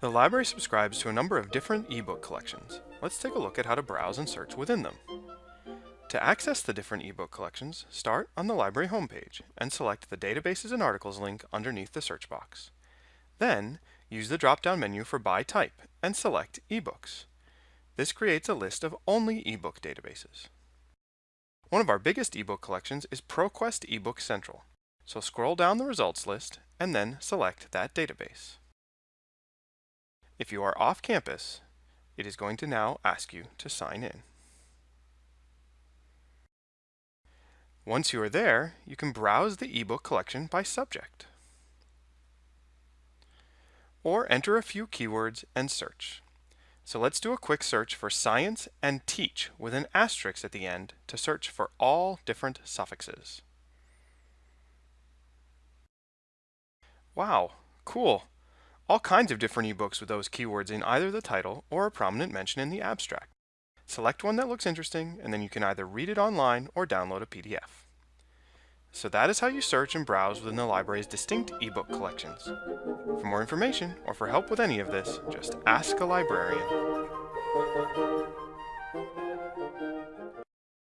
The library subscribes to a number of different ebook collections. Let's take a look at how to browse and search within them. To access the different ebook collections, start on the library homepage and select the Databases and Articles link underneath the search box. Then, use the drop-down menu for By Type and select eBooks. This creates a list of only ebook databases. One of our biggest ebook collections is ProQuest eBook Central, so scroll down the results list and then select that database. If you are off campus, it is going to now ask you to sign in. Once you are there, you can browse the ebook collection by subject. Or enter a few keywords and search. So let's do a quick search for science and teach with an asterisk at the end to search for all different suffixes. Wow, cool. All kinds of different ebooks with those keywords in either the title or a prominent mention in the abstract. Select one that looks interesting and then you can either read it online or download a PDF. So that is how you search and browse within the library's distinct ebook collections. For more information or for help with any of this, just ask a librarian.